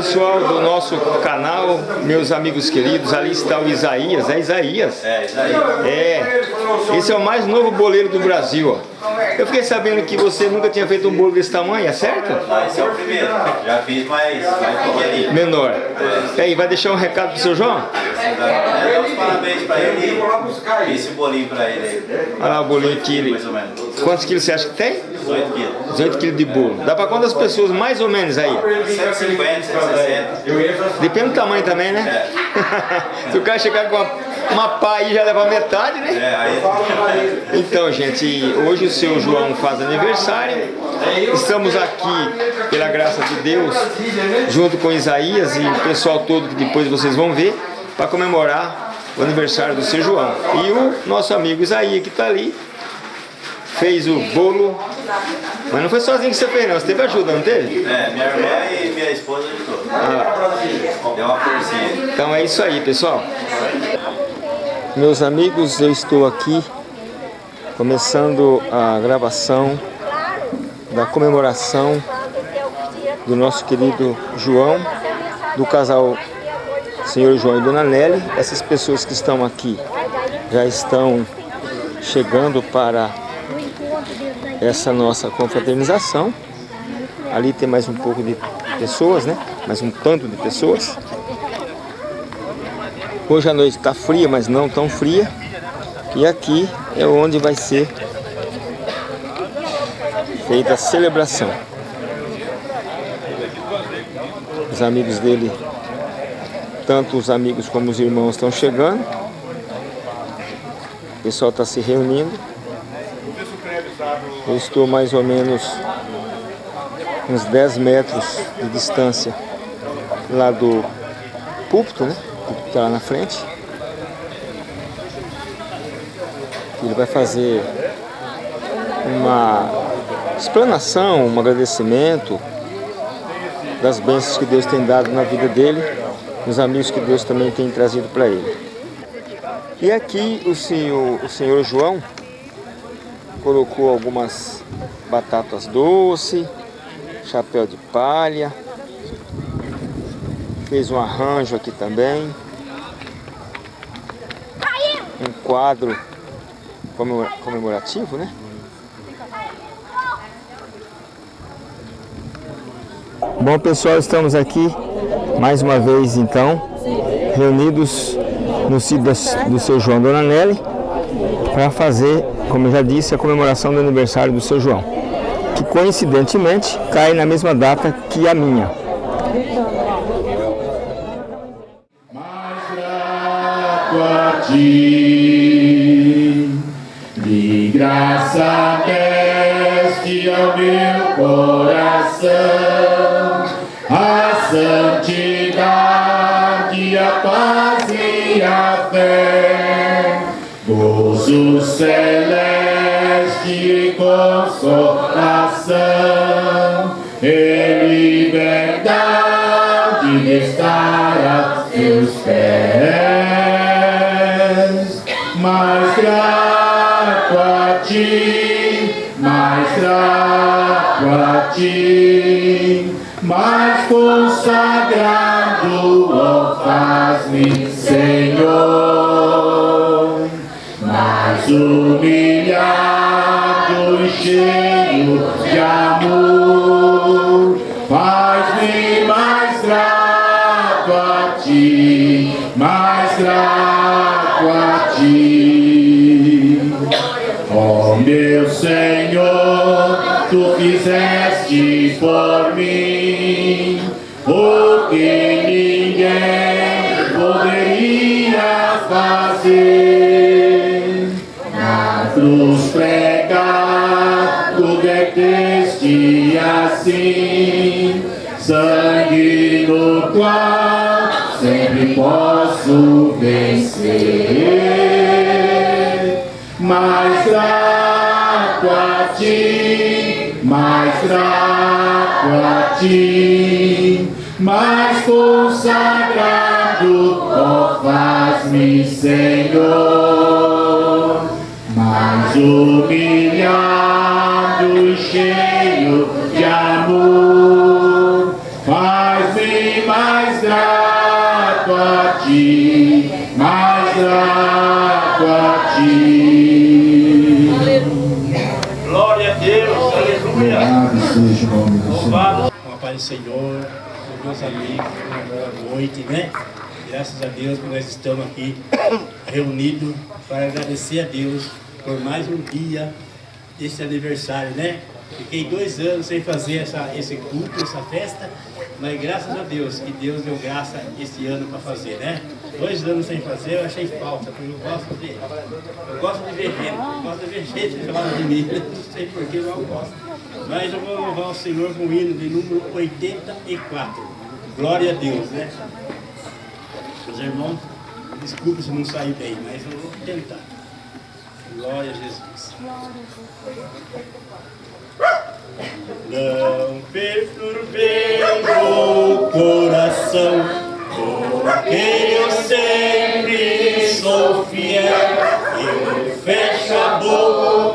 Pessoal do nosso canal, meus amigos queridos, ali está o Isaías. É Isaías? É, Isaías. É. Esse é o mais novo boleiro do Brasil, ó. Eu fiquei sabendo que você nunca tinha feito um bolo desse tamanho, é certo? Não, esse é o primeiro. Já fiz mais, mais pequenininho. Menor. E aí, vai deixar um recado pro seu João? É, os parabéns pra ele e esse bolinho pra ele aí. Olha lá o bolinho aqui. ele- Mais ou menos. Quantos quilos você acha que tem? 18 quilos. 18 quilos de bolo. Dá pra quantas pessoas mais ou menos aí? 150, 160. Depende do tamanho também, né? Se o cara chegar com uma, uma pá aí já leva metade, né? É, aí. Então, gente, hoje o seu João faz aniversário. Estamos aqui, pela graça de Deus, junto com Isaías e o pessoal todo que depois vocês vão ver, para comemorar o aniversário do seu João. E o nosso amigo Isaías, que está ali, fez o bolo. Mas não foi sozinho que você fez, não. Você teve ajuda, não teve? É, minha irmã e minha esposa ajudou. Deu uma forcinha. Então é isso aí, pessoal. Meus amigos, eu estou aqui começando a gravação da comemoração do nosso querido João, do casal Senhor João e Dona Nelly. Essas pessoas que estão aqui já estão chegando para essa nossa confraternização. Ali tem mais um pouco de pessoas, né? Mais um tanto de pessoas. Hoje a noite está fria, mas não tão fria. E aqui é onde vai ser feita a celebração. Os amigos dele, tanto os amigos como os irmãos estão chegando. O pessoal está se reunindo. Eu estou mais ou menos uns 10 metros de distância lá do púlpito, né? O púlpito está lá na frente. Ele vai fazer uma explanação, um agradecimento das bênçãos que Deus tem dado na vida dele, dos amigos que Deus também tem trazido para ele. E aqui o senhor, o senhor João colocou algumas batatas doces, chapéu de palha, fez um arranjo aqui também, um quadro comemora- comemorativo, né? Bom pessoal, estamos aqui mais uma vez então reunidos no sítio do seu João Dona Nelly para fazer, como eu já disse, a comemoração do aniversário do seu João, que coincidentemente cai na mesma data que a minha. Ti, de graça deste ao meu coração, a santidade, a paz gozo celeste consolação, e liberdade de estar a teus pés. Mais grato a ti, mais grato a ti, mais consagrado, ó faz-me, cheio de amor, faz-me mais grato a ti, mais grato sempre posso vencer. Mais grato a ti, mais grato a ti, mais consagrado, ó faz-me Senhor, mais humilhado e cheio de amor, paz do Senhor, meus amigos, boa noite, né? Graças a Deus que nós estamos aqui reunidos para agradecer a Deus por mais um dia desse aniversário, né? Fiquei dois anos sem fazer essa, esse culto, essa festa, mas graças a Deus, que Deus deu graça esse ano para fazer, né? Dois anos sem fazer, eu achei falta, porque eu gosto de, eu gosto de ver gente, eu gosto de ver gente falando de mim, não sei porquê, mas eu gosto. Mas eu vou louvar o Senhor com o hino de número 84. Glória a Deus, né? Meus irmãos, desculpe se não sair bem, mas eu vou tentar. Glória a Jesus. Não perturbeis o coração, porque eu sempre sou fiel. Eu fecho a boca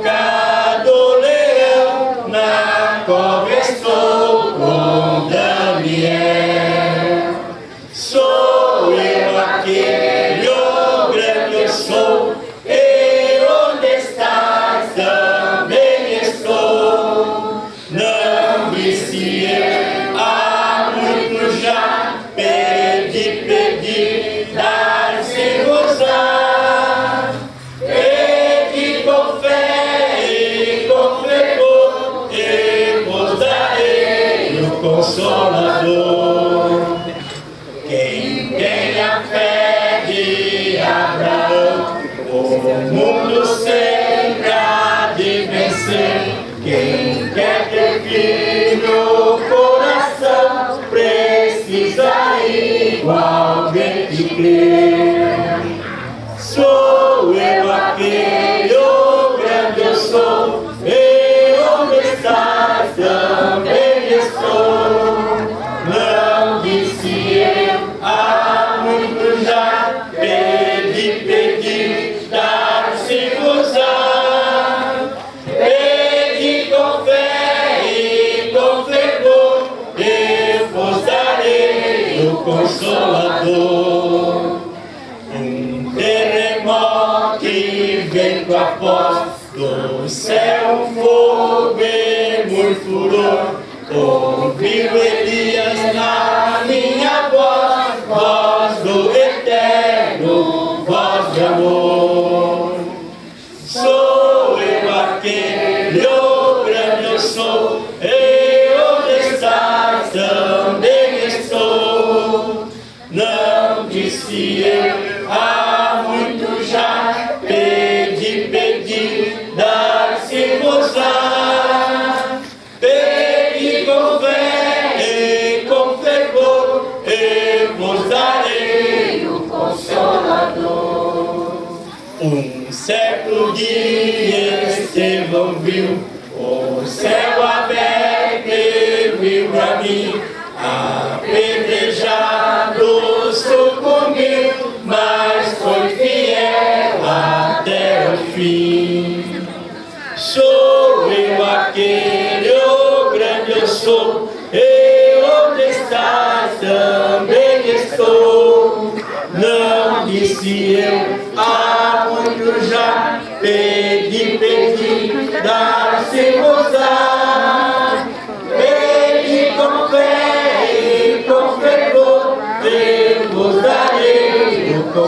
Estevão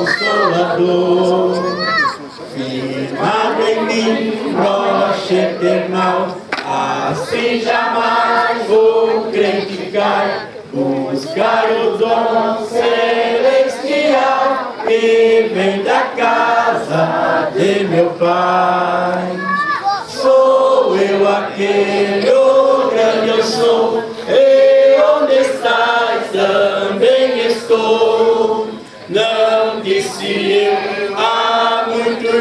Consolador. Firmado em mim, rocha eternal, assim jamais vou criticar, buscar o dom celestial que vem da casa de meu Pai. Sou eu aquele, o grande eu sou,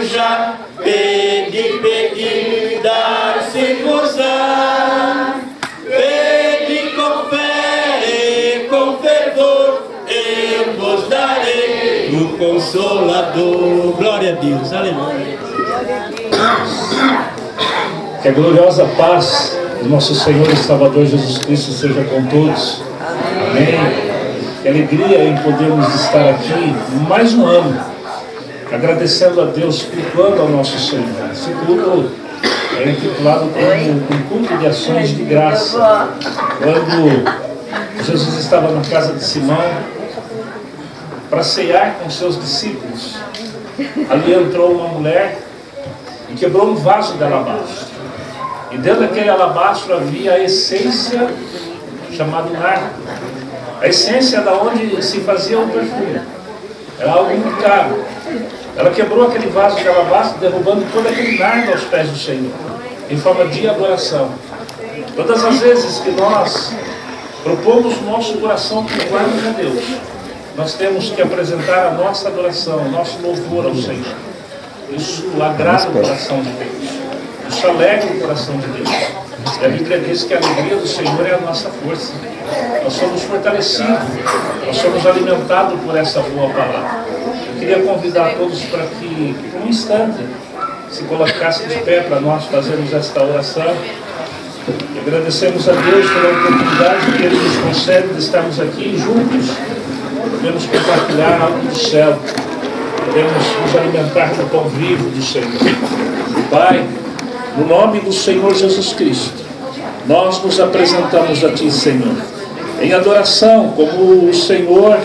já, pedi, pedi, dar-se gozar. Pedi com fé e com fervor, eu vos darei o Consolador. Glória a Deus, aleluia. Que a gloriosa paz do nosso Senhor e Salvador Jesus Cristo seja com todos. Amém. Que alegria em podermos estar aqui mais um ano, agradecendo a Deus, cultuando ao nosso Senhor. Esse culto é intitulado como um culto de ações de graça, quando Jesus estava na casa de Simão para cear com seus discípulos. Ali entrou uma mulher e quebrou um vaso de alabastro. E dentro daquele alabastro havia a essência chamada nardo. A essência da onde se fazia o perfume. Era algo muito caro. Ela quebrou aquele vaso de alabastro, derrubando todo aquele nardo aos pés do Senhor, em forma de adoração. Todas as vezes que nós propomos nosso coração curvarmos a Deus, nós temos que apresentar a nossa adoração, nosso louvor ao Senhor. Isso agrada o coração de Deus. Isso alegra o coração de Deus. E a Bíblia diz que a alegria do Senhor é a nossa força. Nós somos fortalecidos, nós somos alimentados por essa boa palavra. Queria convidar todos para que, por um instante, se colocasse de pé para nós fazermos esta oração. E agradecemos a Deus pela oportunidade que Ele nos concede de estarmos aqui juntos. Podemos compartilhar algo do céu. Podemos nos alimentar com o pão vivo do Senhor. Pai, no nome do Senhor Jesus Cristo, nós nos apresentamos a Ti, Senhor, em adoração, como o Senhor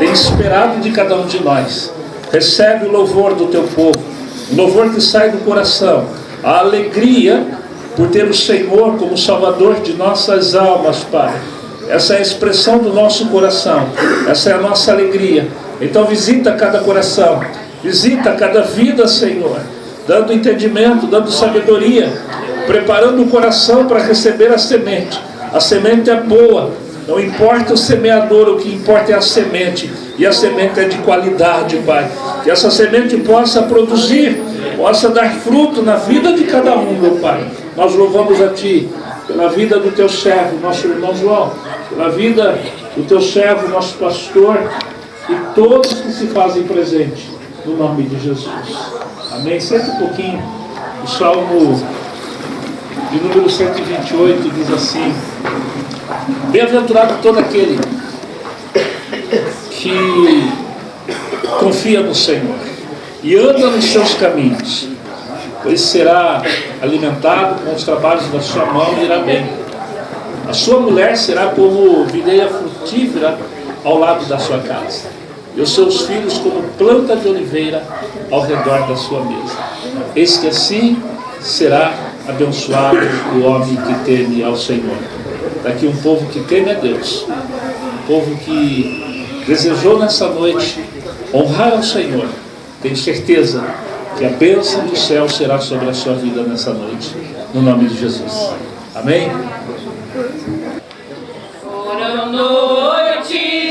tem esperado de cada um de nós. Recebe o louvor do Teu povo, o louvor que sai do coração, a alegria por ter o Senhor como Salvador de nossas almas, Pai. Essa é a expressão do nosso coração, essa é a nossa alegria. Então visita cada coração, visita cada vida, Senhor dando entendimento, dando sabedoria, preparando o coração para receber a semente. A semente é boa, não importa o semeador, o que importa é a semente. E a semente é de qualidade, Pai. Que essa semente possa produzir, possa dar fruto na vida de cada um, meu Pai. Nós louvamos a Ti pela vida do Teu servo, nosso irmão João, pela vida do Teu servo, nosso pastor, e todos que se fazem presente, no nome de Jesus. Amém? Senta um pouquinho. O Salmo de número 128 diz assim: Bem-aventurado todo aquele que confia no Senhor e anda nos seus caminhos, pois será alimentado com os trabalhos da sua mão e irá bem. A sua mulher será como videira frutífera ao lado da sua casa e os seus filhos como planta de oliveira ao redor da sua mesa. Eis que assim será abençoado o homem que teme ao Senhor. Daqui um povo que teme a Deus, um povo que desejou nessa noite honrar ao Senhor. Tenho certeza que a bênção do céu será sobre a sua vida nessa noite, no nome de Jesus. Amém? Foram noites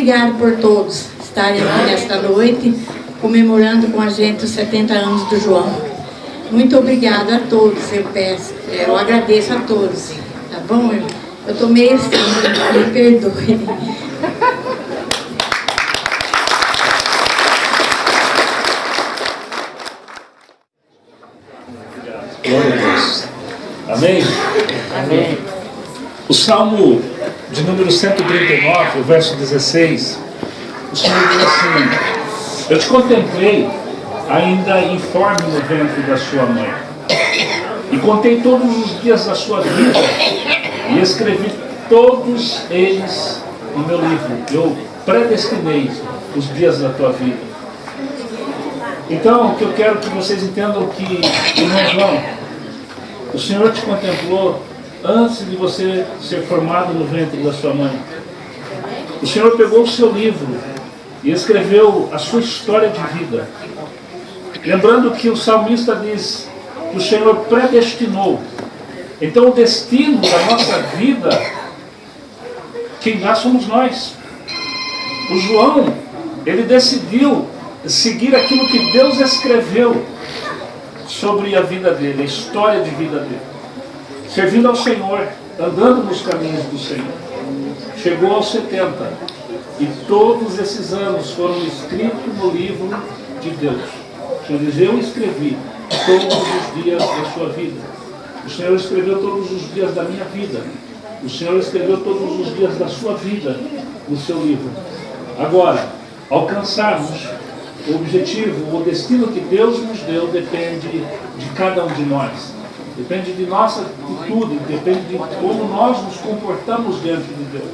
obrigado por todos estarem aqui nesta noite, comemorando com a gente os 70 anos do João. Muito obrigada a todos, eu peço, eu agradeço a todos, tá bom? Eu, eu tô meio assim, me perdoe. Glória a Deus. Amém? Amém. O Salmo de número 139, o verso 16, o Senhor diz assim, eu te contemplei ainda informe no ventre da sua mãe, e contei todos os dias da sua vida, e escrevi todos eles no meu livro. Eu predestinei os dias da tua vida. Então, o que eu quero que vocês entendam que, irmão João, o Senhor te contemplou antes de você ser formado no ventre da sua mãe. O Senhor pegou o seu livro e escreveu a sua história de vida. Lembrando que o salmista diz que o Senhor predestinou. Então o destino da nossa vida, quem dá somos nós. O João, ele decidiu seguir aquilo que Deus escreveu sobre a vida dele, a história de vida dele. Servindo ao Senhor, andando nos caminhos do Senhor. Chegou aos 70 e todos esses anos foram escritos no livro de Deus. O Senhor diz, eu escrevi todos os dias da sua vida. O Senhor escreveu todos os dias da minha vida. O Senhor escreveu todos os dias da sua vida no seu livro. Agora, alcançarmos o objetivo, o destino que Deus nos deu depende de cada um de nós. Depende de nossa atitude, depende de como nós nos comportamos diante de Deus.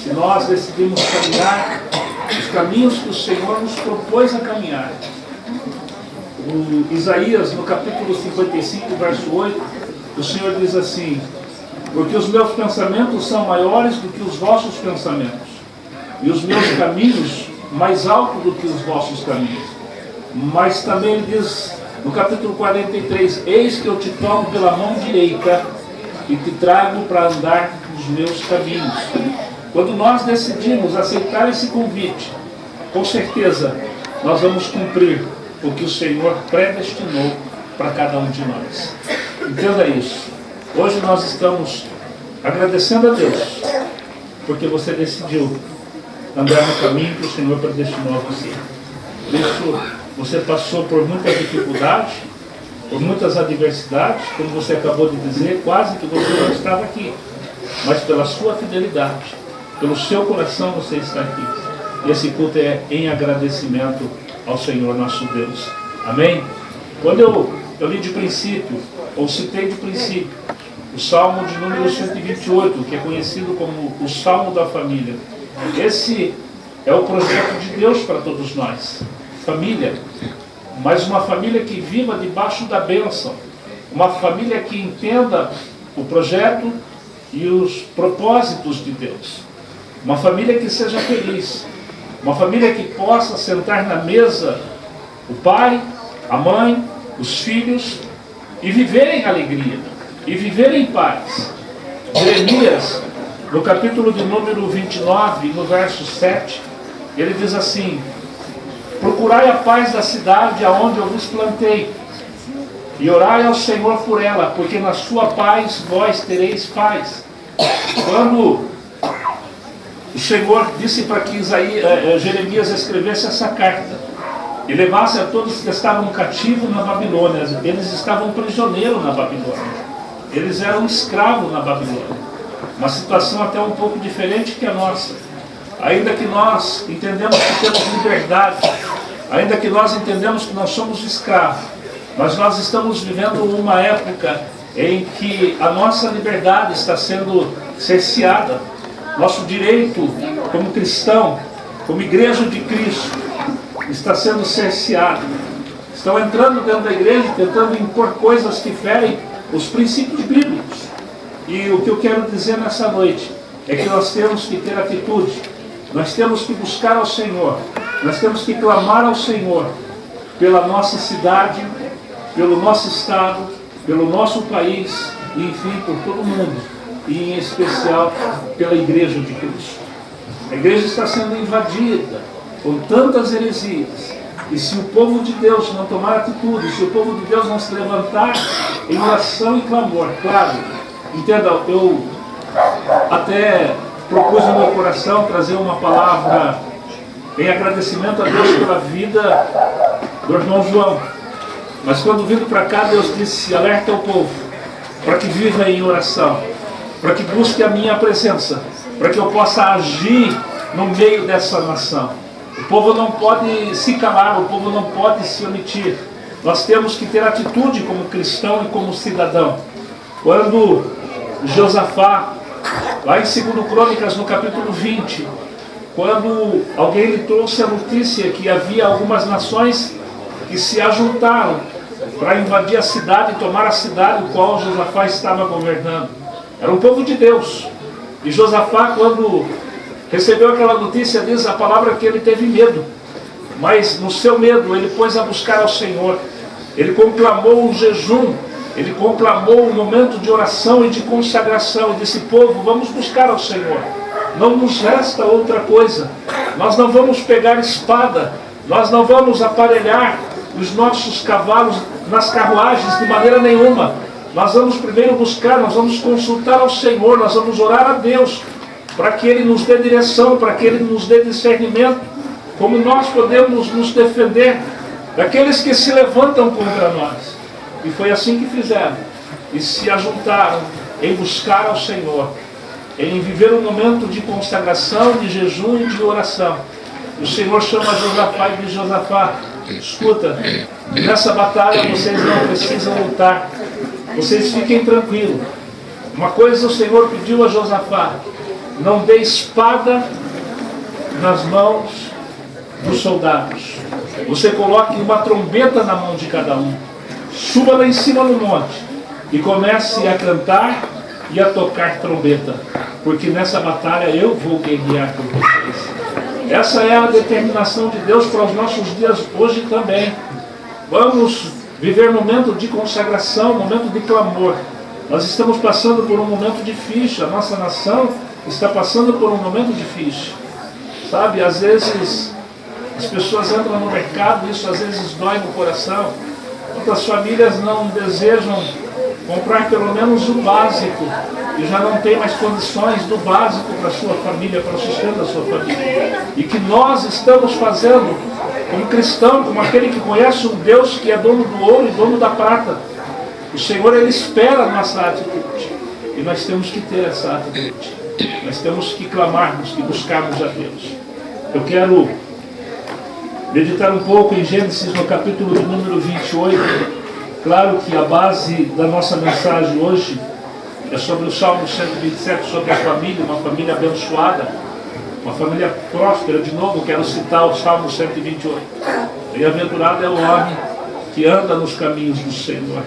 Se nós decidimos caminhar os caminhos que o Senhor nos propôs a caminhar. O Isaías, no capítulo 55, verso 8, o Senhor diz assim, porque os meus pensamentos são maiores do que os vossos pensamentos, e os meus caminhos mais altos do que os vossos caminhos. Mas também ele diz no capítulo 43, eis que eu te tomo pela mão direita e te trago para andar nos meus caminhos. Quando nós decidimos aceitar esse convite, com certeza nós vamos cumprir o que o Senhor predestinou para cada um de nós. Entenda isso. Hoje nós estamos agradecendo a Deus, porque você decidiu andar no caminho que o Senhor predestinou a você. Isso você passou por muitas dificuldades, por muitas adversidades, como você acabou de dizer, quase que você não estava aqui. Mas pela sua fidelidade, pelo seu coração você está aqui. E esse culto é em agradecimento ao Senhor nosso Deus. Amém? Quando eu, eu li de princípio, ou citei de princípio, o Salmo de número 128, que é conhecido como o Salmo da Família. Esse é o projeto de Deus para todos nós família, mas uma família que viva debaixo da bênção, uma família que entenda o projeto e os propósitos de Deus, uma família que seja feliz, uma família que possa sentar na mesa o pai, a mãe, os filhos e viver em alegria, e viver em paz. Jeremias, no capítulo de número 29, no verso 7, ele diz assim, Procurai a paz da cidade aonde eu vos plantei, e orai ao Senhor por ela, porque na sua paz vós tereis paz. Quando o Senhor disse para que eh, eh, Jeremias escrevesse essa carta, e levasse a todos que estavam cativos na Babilônia, eles estavam prisioneiros na Babilônia, eles eram escravos na Babilônia, uma situação até um pouco diferente que a nossa. Ainda que nós entendemos que temos liberdade, ainda que nós entendemos que nós somos escravos, mas nós estamos vivendo uma época em que a nossa liberdade está sendo cerceada, nosso direito como cristão, como igreja de Cristo, está sendo cerceado. Estão entrando dentro da igreja tentando impor coisas que ferem os princípios bíblicos. E o que eu quero dizer nessa noite é que nós temos que ter atitude, nós temos que buscar ao Senhor, nós temos que clamar ao Senhor pela nossa cidade, pelo nosso estado, pelo nosso país e enfim por todo mundo, e em especial pela igreja de Cristo. A igreja está sendo invadida com tantas heresias. E se o povo de Deus não tomar atitude, se o povo de Deus não se levantar em oração e clamor, claro, entenda, eu até propus no meu coração trazer uma palavra em agradecimento a Deus pela vida do irmão João. Mas quando vindo para cá, Deus disse, alerta o povo, para que viva em oração, para que busque a minha presença, para que eu possa agir no meio dessa nação. O povo não pode se calar, o povo não pode se omitir. Nós temos que ter atitude como cristão e como cidadão. Quando Josafá, lá em 2 Crônicas, no capítulo 20, quando alguém lhe trouxe a notícia que havia algumas nações que se ajuntaram para invadir a cidade e tomar a cidade o qual Josafá estava governando. Era um povo de Deus. E Josafá, quando recebeu aquela notícia, diz a palavra que ele teve medo. Mas no seu medo, ele pôs a buscar ao Senhor. Ele conclamou um jejum, ele conclamou um momento de oração e de consagração. E disse, povo, vamos buscar ao Senhor. Não nos resta outra coisa. Nós não vamos pegar espada, nós não vamos aparelhar os nossos cavalos nas carruagens de maneira nenhuma. Nós vamos primeiro buscar, nós vamos consultar ao Senhor, nós vamos orar a Deus para que Ele nos dê direção, para que Ele nos dê discernimento, como nós podemos nos defender daqueles que se levantam contra nós. E foi assim que fizeram. E se ajuntaram em buscar ao Senhor, em viver um momento de consagração, de jejum e de oração. O Senhor chama Josafá e diz, Josafá, escuta, nessa batalha vocês não precisam lutar, vocês fiquem tranquilos. Uma coisa o Senhor pediu a Josafá, não dê espada nas mãos dos soldados. Você coloque uma trombeta na mão de cada um. Suba lá em cima no monte e comece a cantar e a tocar trombeta. Porque nessa batalha eu vou guerrear por vocês. Essa é a determinação de Deus para os nossos dias hoje também. Vamos viver momento de consagração, momento de clamor. Nós estamos passando por um momento difícil, a nossa nação está passando por um momento difícil. Sabe, às vezes as pessoas entram no mercado, isso às vezes dói no coração. Quantas famílias não desejam comprar pelo menos o básico e já não tem mais condições do básico para a sua família, para o sustento da sua família. E que nós estamos fazendo como cristão, como aquele que conhece um Deus que é dono do ouro e dono da prata. O Senhor, Ele espera a nossa atitude. E nós temos que ter essa atitude. Nós temos que clamarmos e buscarmos a Deus. Eu quero meditar um pouco em Gênesis no capítulo número 28. Claro que a base da nossa mensagem hoje é sobre o Salmo 127, sobre a família, uma família abençoada, uma família próspera. De novo, quero citar o Salmo 128. Bem-aventurado é o homem que anda nos caminhos do Senhor.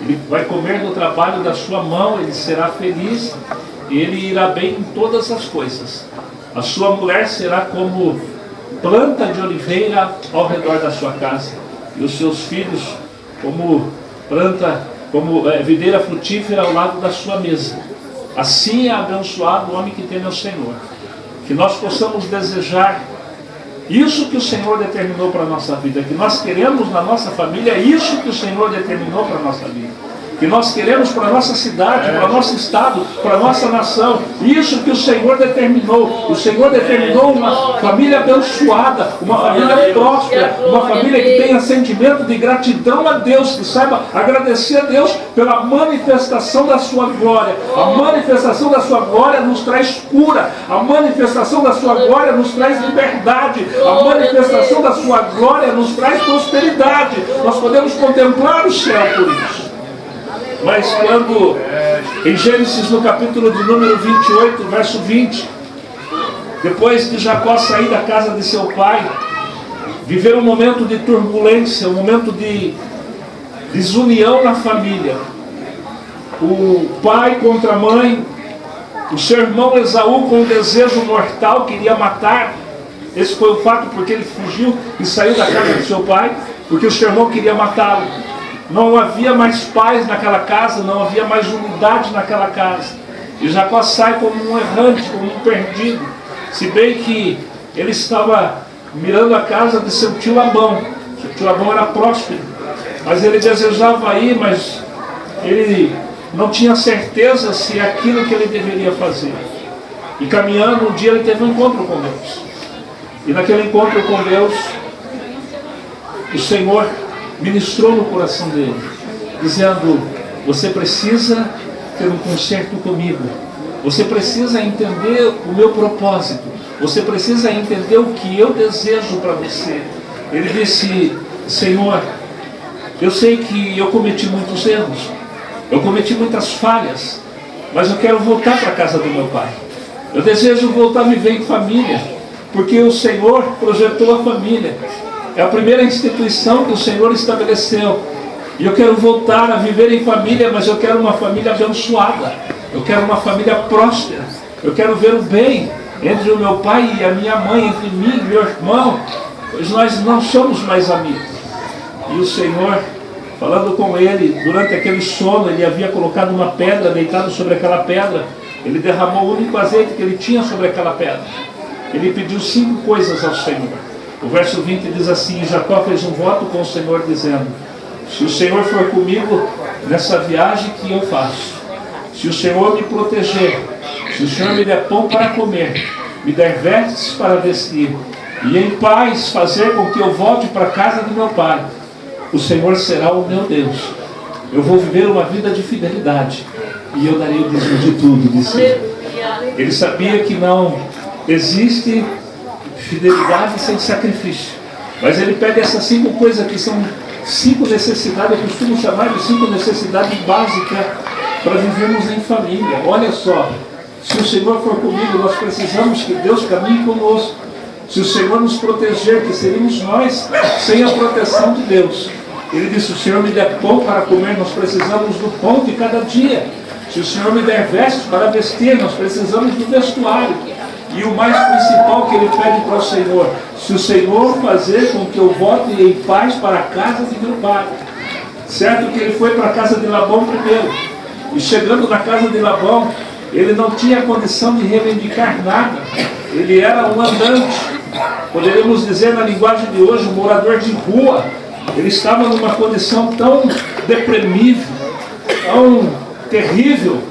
Ele vai comer no trabalho da sua mão, ele será feliz ele irá bem em todas as coisas. A sua mulher será como planta de oliveira ao redor da sua casa, e os seus filhos como planta, como é, videira frutífera ao lado da sua mesa. Assim é abençoado o homem que tem o Senhor. Que nós possamos desejar isso que o Senhor determinou para a nossa vida, que nós queremos na nossa família, isso que o Senhor determinou para a nossa vida que nós queremos para a nossa cidade, para o nosso estado, para a nossa nação. Isso que o Senhor determinou. O Senhor determinou uma família abençoada, uma família próspera, uma família que tenha sentimento de gratidão a Deus, que saiba agradecer a Deus pela manifestação da sua glória. A manifestação da sua glória nos traz cura, a manifestação da sua glória nos traz liberdade, a manifestação da sua glória nos traz prosperidade. Nós podemos contemplar o céu por isso. Mas quando, em Gênesis no capítulo de número 28, verso 20, depois de Jacó sair da casa de seu pai, viver um momento de turbulência, um momento de desunião na família. O pai contra a mãe, o seu irmão Esaú com um desejo mortal, queria matar. Esse foi o fato porque ele fugiu e saiu da casa do seu pai, porque o seu irmão queria matá-lo. Não havia mais paz naquela casa, não havia mais unidade naquela casa. E Jacó sai como um errante, como um perdido. Se bem que ele estava mirando a casa de seu tio Labão. Seu tio Labão era próspero. Mas ele desejava ir, mas ele não tinha certeza se é aquilo que ele deveria fazer. E caminhando, um dia ele teve um encontro com Deus. E naquele encontro com Deus, o Senhor ministrou no coração dele, dizendo: Você precisa ter um concerto comigo. Você precisa entender o meu propósito. Você precisa entender o que eu desejo para você. Ele disse: Senhor, eu sei que eu cometi muitos erros, eu cometi muitas falhas, mas eu quero voltar para a casa do meu pai. Eu desejo voltar a viver em família, porque o Senhor projetou a família. É a primeira instituição que o Senhor estabeleceu. E eu quero voltar a viver em família, mas eu quero uma família abençoada. Eu quero uma família próspera. Eu quero ver o bem entre o meu pai e a minha mãe, entre mim e meu irmão, pois nós não somos mais amigos. E o Senhor, falando com ele, durante aquele sono, ele havia colocado uma pedra, deitado sobre aquela pedra. Ele derramou o único azeite que ele tinha sobre aquela pedra. Ele pediu cinco coisas ao Senhor. O verso 20 diz assim: Jacó fez um voto com o Senhor, dizendo: Se o Senhor for comigo nessa viagem que eu faço, se o Senhor me proteger, se o Senhor me der pão para comer, me der vestes para vestir, e em paz fazer com que eu volte para a casa do meu pai, o Senhor será o meu Deus. Eu vou viver uma vida de fidelidade e eu darei o dízimo de tudo, disse ele. Ele sabia que não existe fidelidade sem sacrifício. Mas ele pede essas cinco coisas que são cinco necessidades, eu costumo chamar de cinco necessidades básicas para vivermos em família. Olha só, se o Senhor for comigo, nós precisamos que Deus caminhe conosco. Se o Senhor nos proteger, que seríamos nós sem a proteção de Deus. Ele disse, o Senhor me der pão para comer, nós precisamos do pão de cada dia. Se o Senhor me der vestes para vestir, nós precisamos do vestuário. E o mais principal que ele pede para o Senhor, se o Senhor fazer com que eu volte em paz para a casa de meu pai. Certo que ele foi para a casa de Labão primeiro. E chegando na casa de Labão, ele não tinha condição de reivindicar nada. Ele era um andante. Poderíamos dizer na linguagem de hoje, um morador de rua. Ele estava numa condição tão deprimível, tão terrível,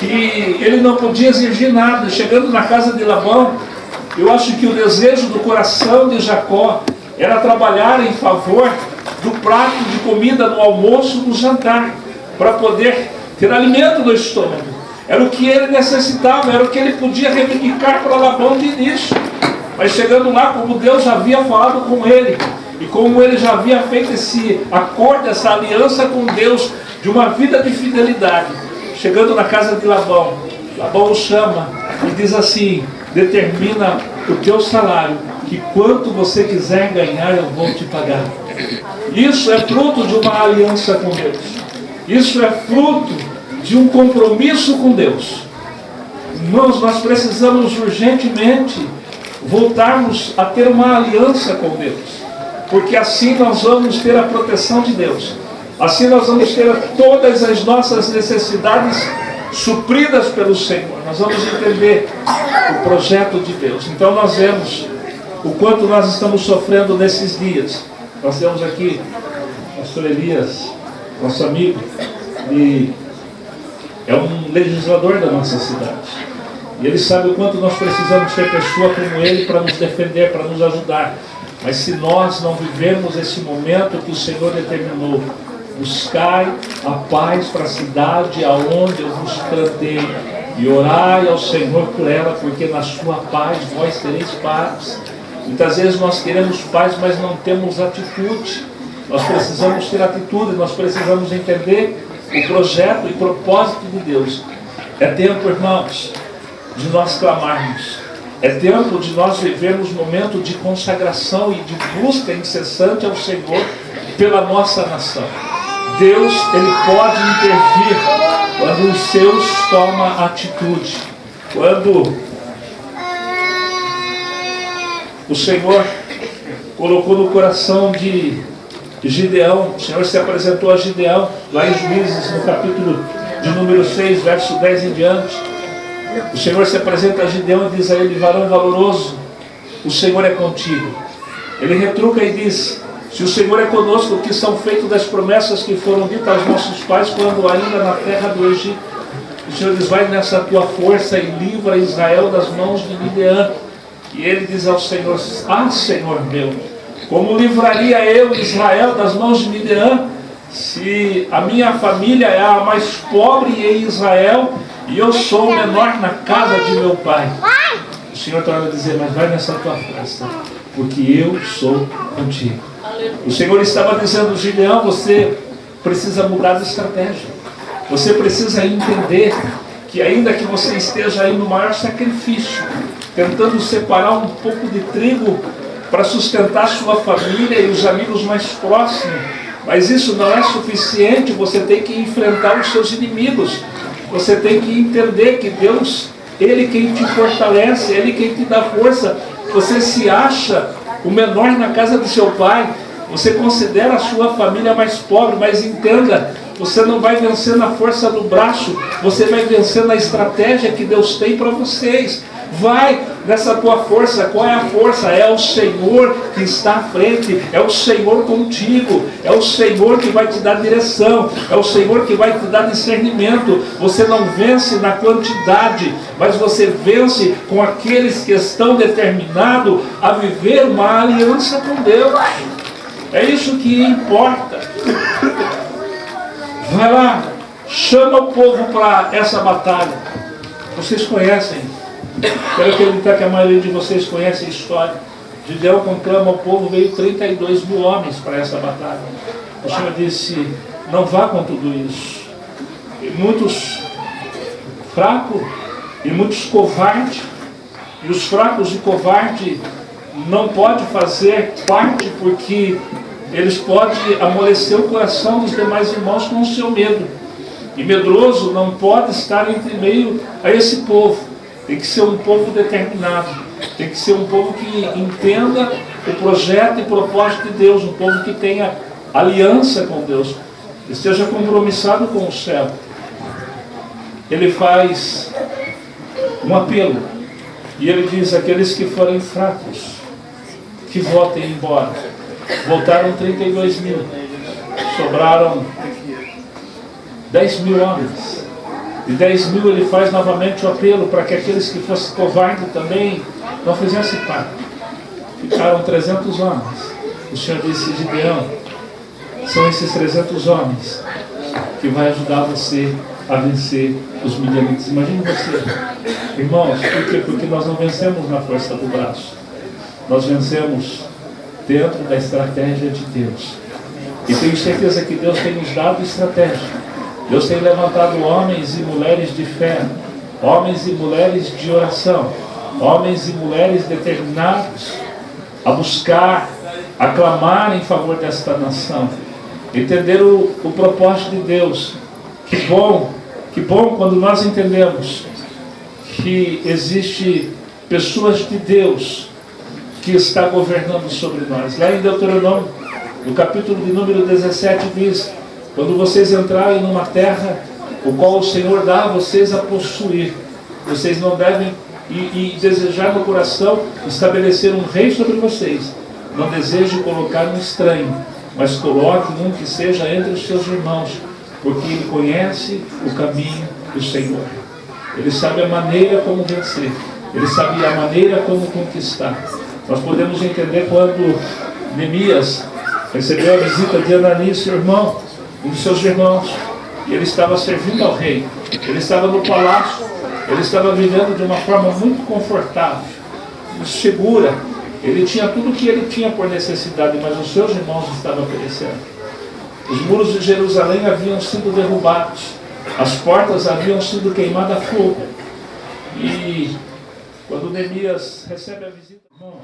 que ele não podia exigir nada. Chegando na casa de Labão, eu acho que o desejo do coração de Jacó era trabalhar em favor do prato de comida no almoço, no jantar, para poder ter alimento no estômago. Era o que ele necessitava, era o que ele podia reivindicar para Labão de início. Mas chegando lá, como Deus já havia falado com ele, e como ele já havia feito esse acordo, essa aliança com Deus, de uma vida de fidelidade, chegando na casa de Labão, Labão o chama e diz assim: determina o teu salário, que quanto você quiser ganhar, eu vou te pagar. Isso é fruto de uma aliança com Deus. Isso é fruto de um compromisso com Deus. Irmãos, nós precisamos urgentemente voltarmos a ter uma aliança com Deus, porque assim nós vamos ter a proteção de Deus. Assim nós vamos ter todas as nossas necessidades supridas pelo Senhor. Nós vamos entender o projeto de Deus. Então nós vemos o quanto nós estamos sofrendo nesses dias. Nós temos aqui pastor Elias, nosso amigo, e é um legislador da nossa cidade. E ele sabe o quanto nós precisamos ter pessoa como ele para nos defender, para nos ajudar. Mas se nós não vivermos esse momento que o Senhor determinou, buscai a paz para a cidade aonde eu vos plantei, e orai ao Senhor por ela, porque na sua paz vós tereis paz. Muitas vezes nós queremos paz, mas não temos atitude. Nós precisamos ter atitude, nós precisamos entender o projeto e propósito de Deus. É tempo, irmãos, de nós clamarmos. É tempo de nós vivermos momento de consagração e de busca incessante ao Senhor pela nossa nação. Deus, Ele pode intervir quando os seus tomam atitude. Quando o Senhor colocou no coração de Gideão, o Senhor se apresentou a Gideão, lá em Juízes, no capítulo de número 6, verso 10 em diante. O Senhor se apresenta a Gideão e diz a ele, varão valoroso, o Senhor é contigo. Ele retruca e diz, se o Senhor é conosco, que são feitas das promessas que foram ditas aos nossos pais quando ainda na terra do Egito. O Senhor diz, vai nessa tua força e livra Israel das mãos de Midian. E ele diz ao Senhor, ah Senhor meu, como livraria eu Israel das mãos de Midian, se a minha família é a mais pobre em Israel e eu sou o menor na casa de meu pai. O Senhor está a dizer, mas vai nessa tua festa, porque eu sou contigo. O Senhor estava dizendo, Gideão, você precisa mudar de estratégia. Você precisa entender que ainda que você esteja aí no maior sacrifício, tentando separar um pouco de trigo para sustentar sua família e os amigos mais próximos, mas isso não é suficiente, você tem que enfrentar os seus inimigos. Você tem que entender que Deus, Ele quem te fortalece, Ele quem te dá força. Você se acha o menor na casa do seu pai, você considera a sua família mais pobre, mas entenda, você não vai vencer na força do braço, você vai vencer na estratégia que Deus tem para vocês. Vai nessa tua força. Qual é a força? É o Senhor que está à frente. É o Senhor contigo. É o Senhor que vai te dar direção. É o Senhor que vai te dar discernimento. Você não vence na quantidade, mas você vence com aqueles que estão determinados a viver uma aliança com Deus. É isso que importa. Vai lá, chama o povo para essa batalha. Vocês conhecem Quero acreditar que a maioria de vocês conhece a história. Gideão conclama ao povo, veio 32 mil homens para essa batalha. O Senhor disse, não vá com tudo isso. E muitos fracos e muitos covardes, e os fracos e covardes não podem fazer parte porque eles podem amolecer o coração dos demais irmãos com o seu medo. E medroso não pode estar entre meio a esse povo. Tem que ser um povo determinado. Tem que ser um povo que entenda o projeto e propósito de Deus. Um povo que tenha aliança com Deus. Esteja compromissado com o céu. Ele faz um apelo. E ele diz, aqueles que forem fracos, que votem embora. Voltaram 32 mil. Sobraram 10 mil homens. De 10 mil ele faz novamente o apelo para que aqueles que fossem covardes também não fizessem parte. Ficaram 300 homens. O Senhor disse, Gideão, são esses 300 homens que vai ajudar você a vencer os midianitas. Imagine você, irmãos, por quê? Porque nós não vencemos na força do braço. Nós vencemos dentro da estratégia de Deus. E tenho certeza que Deus tem nos dado estratégia Deus tem levantado homens e mulheres de fé, homens e mulheres de oração, homens e mulheres determinados a buscar, a clamar em favor desta nação, entender o, o propósito de Deus. Que bom, que bom quando nós entendemos que existe pessoas de Deus que está governando sobre nós. Lá em Deuteronômio, no capítulo de número 17 diz quando vocês entrarem numa terra, o qual o Senhor dá a vocês a possuir, vocês não devem e, e desejar no coração estabelecer um rei sobre vocês. Não deseje colocar um estranho, mas coloque um que seja entre os seus irmãos, porque ele conhece o caminho do Senhor. Ele sabe a maneira como vencer. Ele sabe a maneira como conquistar. Nós podemos entender quando Neemias recebeu a visita de Ananias, seu irmão, um dos seus irmãos, e ele estava servindo ao rei. Ele estava no palácio, ele estava vivendo de uma forma muito confortável, segura. Ele tinha tudo o que ele tinha por necessidade, mas os seus irmãos estavam perecendo. Os muros de Jerusalém haviam sido derrubados, as portas haviam sido queimadas a fogo. E quando Neemias recebe a visita, irmãos,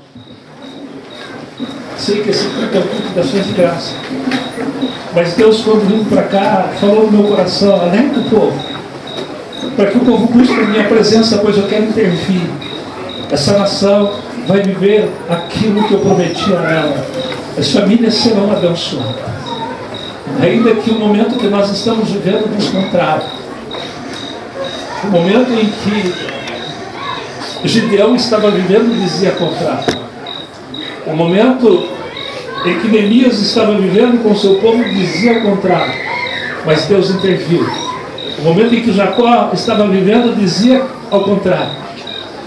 sei que esse é o culto das suas graças. Mas Deus, quando vindo para cá, falou no meu coração, alerta o povo, para que o povo busque a minha presença, pois eu quero intervir. Essa nação vai viver aquilo que eu prometi a ela. As famílias serão abençoadas. Ainda que o momento que nós estamos vivendo nos contrário. O momento em que Gideão estava vivendo dizia contrário. O momento em que Neemias estava vivendo com seu povo dizia contrário. Mas Deus interviu. O momento em que Jacó estava vivendo dizia ao contrário.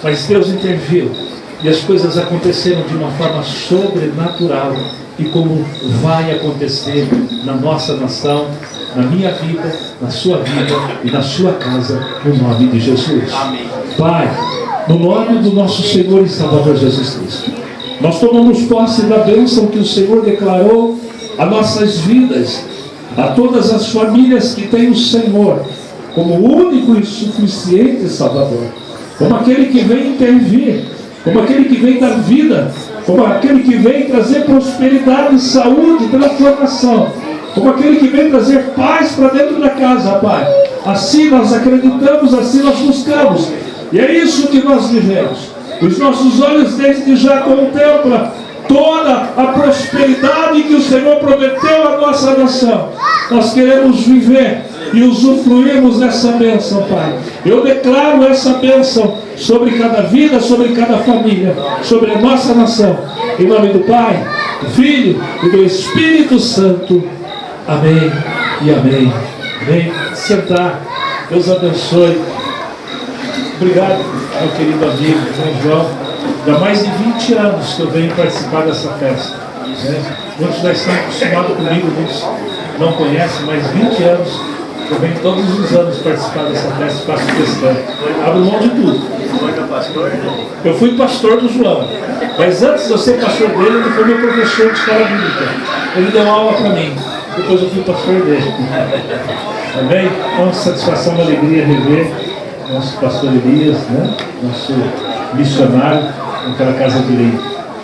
Mas Deus interviu. E as coisas aconteceram de uma forma sobrenatural e como vai acontecer na nossa nação, na minha vida, na sua vida e na sua casa, no nome de Jesus. Amém. Pai, no nome do nosso Senhor e Salvador Jesus Cristo, nós tomamos posse da bênção que o Senhor declarou a nossas vidas, a todas as famílias que têm o Senhor como único e suficiente Salvador, como aquele que vem intervir, como aquele que vem dar vida, como aquele que vem trazer prosperidade, saúde, transformação, como aquele que vem trazer paz para dentro da casa, Pai. Assim nós acreditamos, assim nós buscamos. E é isso que nós vivemos. Os nossos olhos desde já contemplam toda a prosperidade que o Senhor prometeu à nossa nação. Nós queremos viver e usufruirmos dessa bênção, Pai. Eu declaro essa bênção sobre cada vida, sobre cada família, sobre a nossa nação. Em nome do Pai, do Filho e do Espírito Santo. Amém e amém. Amém. Sentar. Deus abençoe. Obrigado, meu querido amigo, São João. Já há mais de 20 anos que eu venho participar dessa festa. Né? Muitos já estão acostumados comigo, muitos não conhecem, mas 20 anos eu venho todos os anos participar dessa festa, faço questão. Abro mão de tudo. Eu fui pastor do João, mas antes de eu ser pastor dele, ele foi meu professor de escola bíblica. Ele deu aula para mim, depois eu fui pastor dele. Amém? Então, satisfação e alegria rever nosso pastor Elias, né? nosso missionário naquela casa de lei.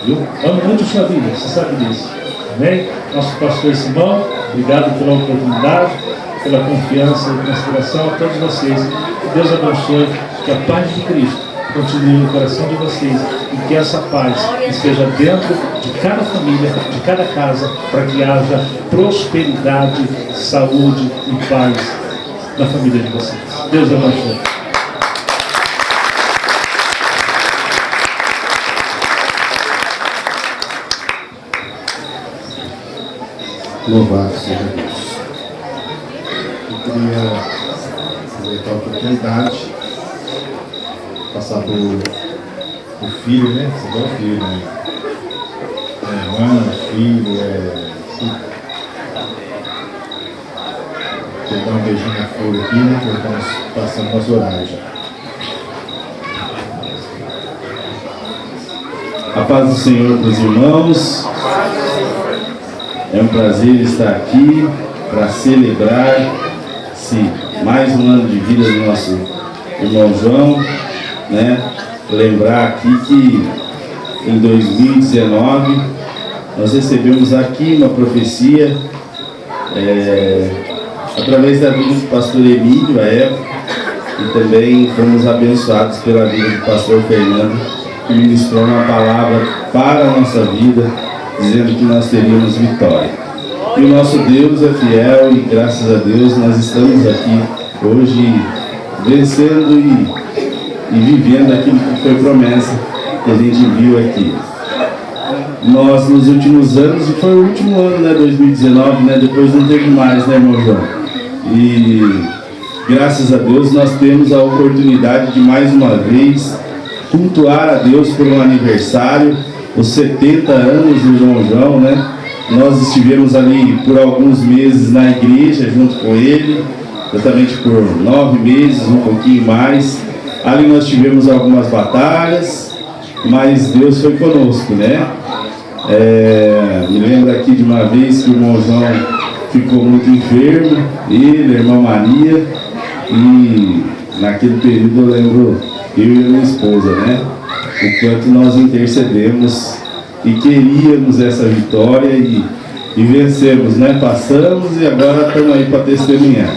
Viu? Amo muito sua vida, você sabe disso. Amém? Nosso pastor Simão, obrigado pela oportunidade, pela confiança e consideração a todos vocês. Que Deus abençoe, que a paz de Cristo continue no coração de vocês e que essa paz esteja dentro de cada família, de cada casa, para que haja prosperidade, saúde e paz na família de vocês. Deus abençoe. Louvado seja Deus. Eu queria aproveitar a oportunidade, passar por o filho, né? Você é o filho, né? É, irmã, filho, é. Queria dar um beijinho na flor aqui, né? Porque estamos passando nosso horário já. A paz do Senhor para os irmãos. É um prazer estar aqui para celebrar esse mais um ano de vida do nosso irmão João. Né? Lembrar aqui que em 2019 nós recebemos aqui uma profecia é, através da vida do pastor Emílio, à época, e também fomos abençoados pela vida do pastor Fernando, que ministrou uma palavra para a nossa vida, dizendo que nós teríamos vitória. E o nosso Deus é fiel e graças a Deus nós estamos aqui hoje vencendo e, e vivendo aquilo que foi promessa que a gente viu aqui. Nós nos últimos anos, e foi o último ano, né, 2019, né, depois não teve mais, né, irmão João? E graças a Deus nós temos a oportunidade de mais uma vez cultuar a Deus por um aniversário, os 70 anos do João João, né? Nós estivemos ali por alguns meses na igreja junto com ele, exatamente por nove meses, um pouquinho mais. Ali nós tivemos algumas batalhas, mas Deus foi conosco, né? É, me lembro aqui de uma vez que o irmão João ficou muito enfermo, ele, a irmã Maria, e naquele período eu lembro eu e minha esposa, né? O quanto nós intercedemos e queríamos essa vitória e, e vencemos, né? Passamos e agora estamos aí para testemunhar.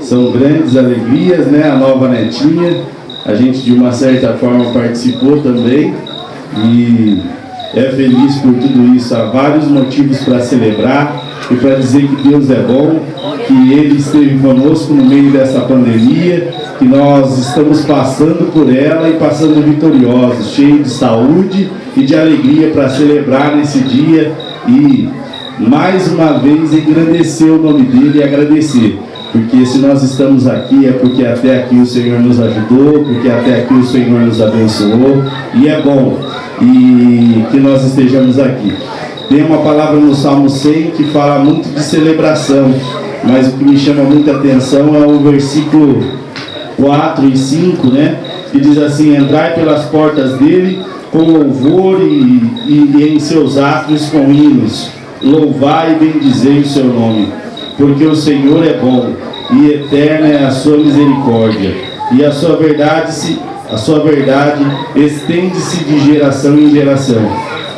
São grandes alegrias, né? A nova netinha, a gente de uma certa forma participou também e é feliz por tudo isso. Há vários motivos para celebrar e para dizer que Deus é bom, que Ele esteve conosco no meio dessa pandemia, que nós estamos passando por ela e passando vitoriosos, cheios de saúde e de alegria para celebrar nesse dia e mais uma vez engrandecer o nome dele e agradecer porque se nós estamos aqui é porque até aqui o Senhor nos ajudou, porque até aqui o Senhor nos abençoou, e é bom e que nós estejamos aqui. Tem uma palavra no Salmo 100 que fala muito de celebração, mas o que me chama muita atenção é o versículo 4 e 5, né? Que diz assim, entrai pelas portas dele com louvor e, e, e em seus atos com hinos, louvai e bendizei o seu nome porque o Senhor é bom e eterna é a sua misericórdia, e a sua verdade se a sua verdade estende-se de geração em geração.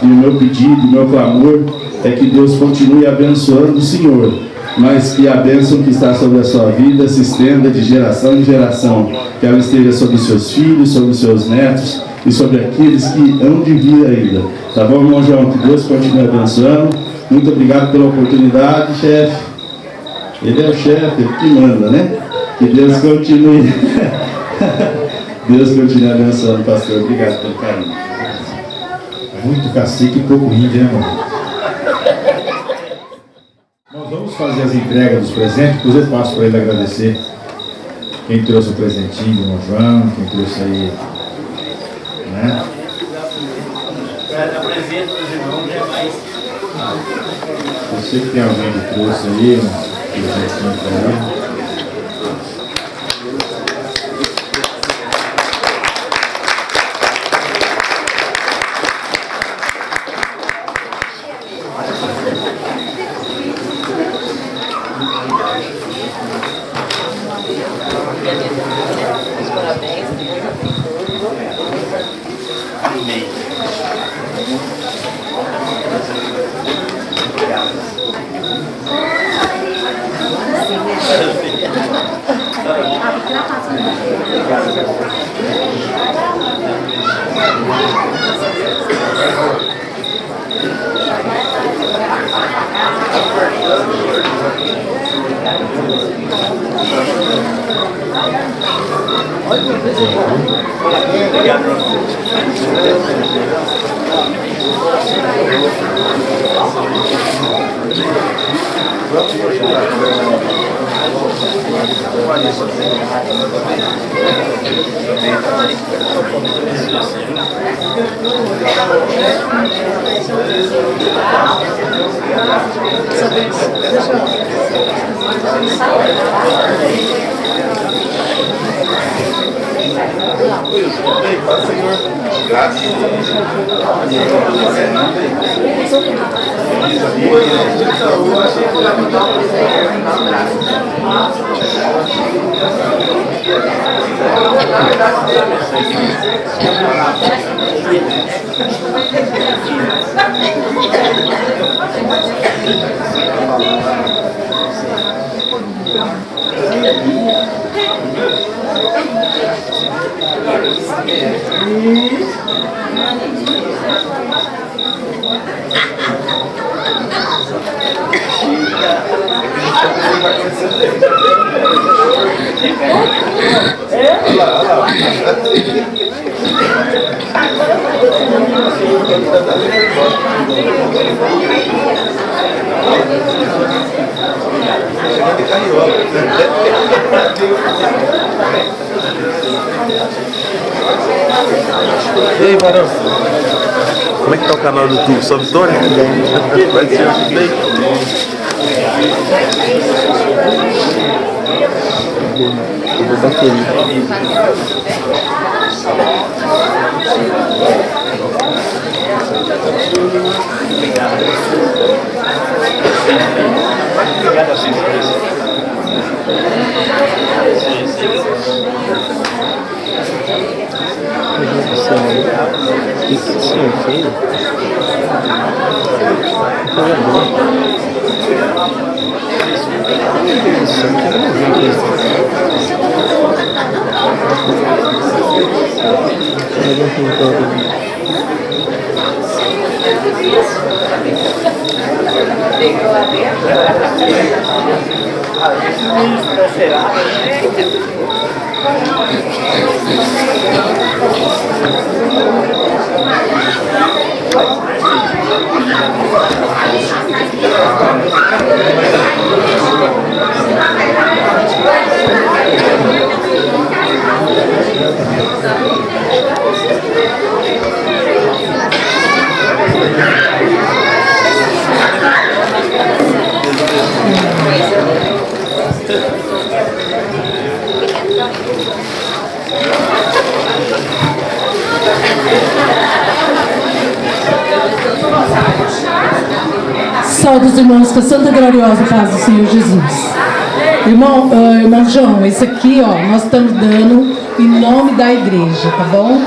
E o meu pedido, o meu clamor é que Deus continue abençoando o Senhor, mas que a bênção que está sobre a sua vida se estenda de geração em geração, que ela esteja sobre os seus filhos, sobre os seus netos e sobre aqueles que hão de vir ainda. Tá bom, irmão João? Que Deus continue abençoando. Muito obrigado pela oportunidade, chefe. Ele é o chefe, ele que manda, né? Que Deus continue. Deus continue abençoando, pastor. Obrigado pelo carinho. Muito cacique e pouco índio, né, irmão? Nós vamos fazer as entregas dos presentes, depois eu passo para ele agradecer quem trouxe o presentinho, o irmão João, quem trouxe aí, né? É mais. Eu sei que tem alguém que trouxe aí, né? presentinho para ele. Thank you. É? Olha lá, olha lá. Chegando de carriola. E aí, Varão? Como é que tá o canal do YouTube? Só Vitória? Vai ser bem. Eu vou bateria. Obrigado a vocês. O que o senhor fez? Coisa boa. Isso aqui eu não vi Alguém pintou Ficou lá dentro. Será? Saúde os irmãos com a Santa Gloriosa Paz do Senhor Jesus. Irmão, uh, irmão João, esse aqui, ó, nós estamos dando em nome da igreja, tá bom?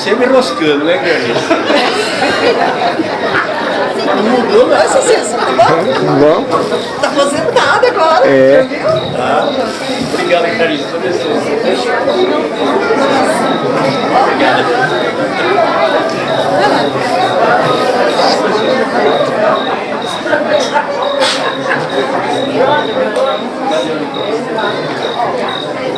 Sempre roscando, né, Carlinhos? Não mudou nada. Essa sensação, tá bom? Tá fazendo nada agora. É. Tá? Obrigado, Carlinhos. Só Não,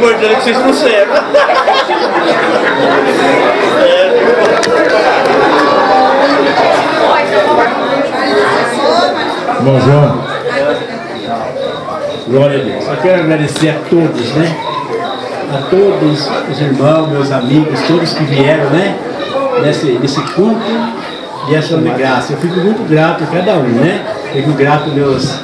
importante é que vocês conservam. Bom, João. Glória a Deus. Eu quero agradecer a todos, né? A todos os irmãos, meus amigos, todos que vieram, né? Nesse, nesse culto de ação de graça. Eu fico muito grato a cada um, né? Fico grato aos meus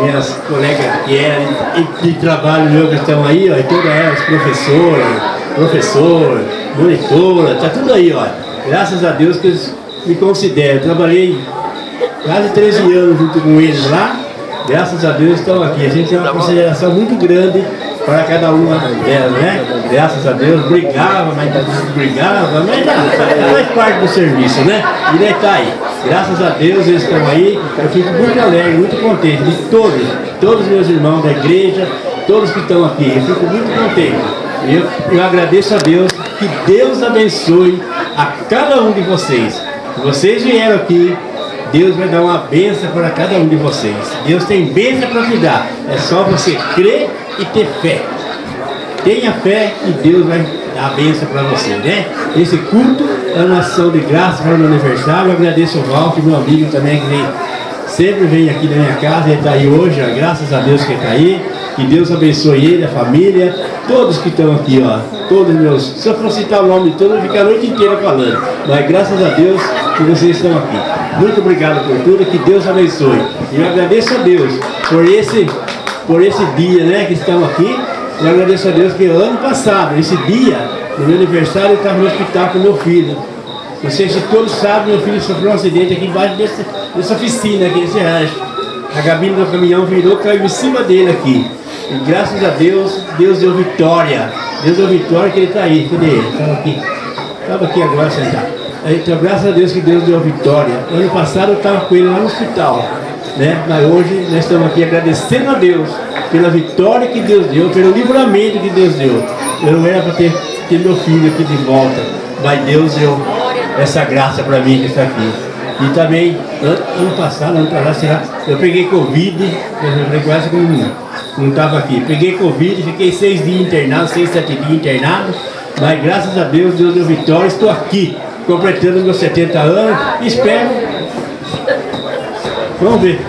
minhas colegas que eram de, de trabalho meu que estão aí, ó, e todas elas, professores, professor, monitora, tá tudo aí, ó. Graças a Deus que eles me consideram. Eu trabalhei quase 13 anos junto com eles lá. Graças a Deus estão aqui. A gente tem uma consideração muito grande para cada uma delas, né? Graças a Deus, brigava, mas brigava, mas não, faz parte do serviço, né? E daí tá aí. Graças a Deus eles estão aí. Eu fico muito alegre, muito contente de todos, todos os meus irmãos da igreja, todos que estão aqui. Eu fico muito contente. Eu, eu agradeço a Deus, que Deus abençoe a cada um de vocês. Vocês vieram aqui, Deus vai dar uma bênção para cada um de vocês. Deus tem bênção para te dar. É só você crer e ter fé. Tenha fé e Deus vai dar a bênção para você, né? Esse culto é uma ação de graça para o meu aniversário. Eu agradeço o Walter, meu amigo também, que vem, sempre vem aqui na minha casa. Ele está aí hoje, ó, graças a Deus que ele está aí. Que Deus abençoe ele, a família, todos que estão aqui, ó. Todos meus. Se eu for citar o nome de todos, eu vou ficar a noite inteira falando. Mas graças a Deus que vocês estão aqui. Muito obrigado por tudo, que Deus abençoe. E eu agradeço a Deus por esse, por esse dia né, que estamos aqui. Eu agradeço a Deus que ano passado, esse dia, no meu aniversário, eu estava no hospital com meu filho. Não sei se todos sabem, meu filho sofreu um acidente aqui embaixo desse, dessa oficina, aqui nesse rancho. A cabine do caminhão virou, caiu em cima dele aqui. E graças a Deus, Deus deu vitória. Deus deu vitória que ele está aí. Cadê ele? Estava aqui. Estava aqui agora sentado. Então, graças a Deus que Deus deu vitória. Ano passado eu estava com ele lá no hospital. Né? Mas hoje nós estamos aqui agradecendo a Deus pela vitória que Deus deu, pelo livramento que Deus deu. Eu não era para ter, ter meu filho aqui de volta, mas Deus deu essa graça para mim que está aqui. E também, ano, passado, ano passado, eu peguei Covid, eu quase que não, estava aqui. Peguei Covid, fiquei seis dias internado, seis, sete dias internado, mas graças a Deus, Deus deu vitória, estou aqui, completando meus 70 anos, espero. Vamos ver.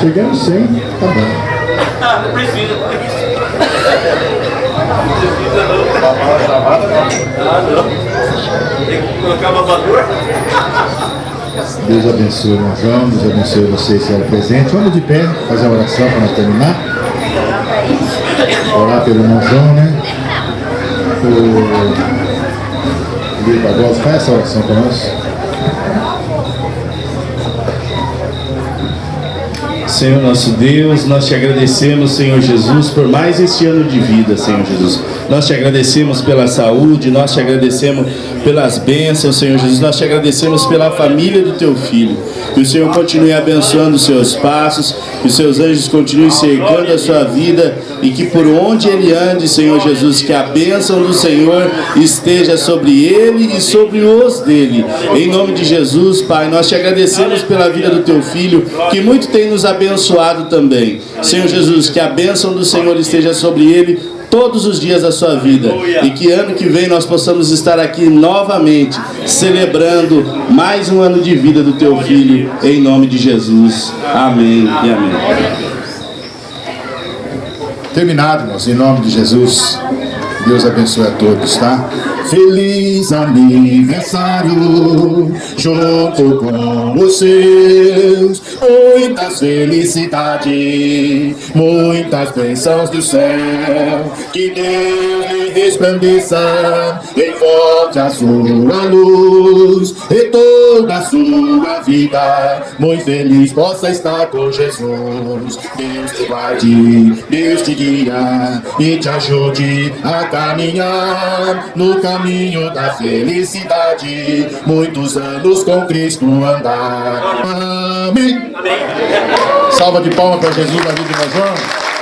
Chegando 100, tá bom. Não precisa. Não precisa não. Ah, não. Tem que colocar babador. Deus abençoe o João, Deus abençoe vocês que eram presentes. Vamos de pé, fazer a oração para nós terminar. Orar pelo irmão João, né? O Luiz Barbosa, faz essa oração para nós. Senhor nosso Deus, nós te agradecemos, Senhor Jesus, por mais este ano de vida, Senhor Jesus. Nós te agradecemos pela saúde, nós te agradecemos pelas bênçãos, Senhor Jesus. Nós te agradecemos pela família do teu filho. Que o Senhor continue abençoando os seus passos, que os seus anjos continuem cercando a sua vida e que por onde ele ande, Senhor Jesus, que a bênção do Senhor esteja sobre ele e sobre os dele. Em nome de Jesus, Pai, nós te agradecemos pela vida do teu filho, que muito tem nos abençoado também. Senhor Jesus, que a bênção do Senhor esteja sobre ele todos os dias da sua vida e que ano que vem nós possamos estar aqui novamente celebrando mais um ano de vida do teu filho em nome de Jesus. Amém e amém. Terminado, irmãos, em nome de Jesus. Deus abençoe a todos, tá? Feliz aniversário, junto com os seus, muitas felicidades, muitas bênçãos do céu, que Deus lhe resplandeça, envolve a sua luz, e toda a sua vida, muito feliz possa estar com Jesus. Deus te guarde, Deus te guia, e te ajude a caminhar no caminho da felicidade. Muitos anos com Cristo andar. Amém. Salva de palmas para Jesus na vida de nós.